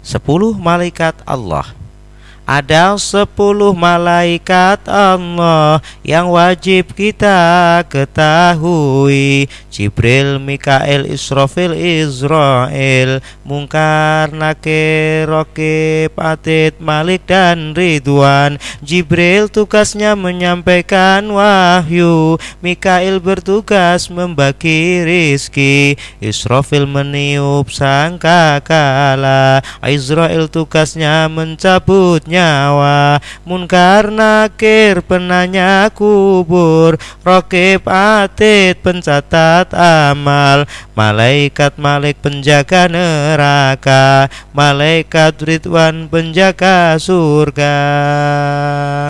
Sepuluh malaikat Allah ada sepuluh malaikat Allah yang wajib kita ketahui. Jibril, Mikael, Israfil, Israel Mungkar, Nakir, Rokib, Atid, Malik, dan Ridwan. Jibril tugasnya menyampaikan wahyu. Mikael bertugas membagi rizki. Israfil meniup sangkakala Israel tugasnya mencabutnya nyawa. Munkar nakir penanya kubur Rokib atid pencatat amal. Malaikat malik penjaga neraka Malaikat ridwan penjaga surga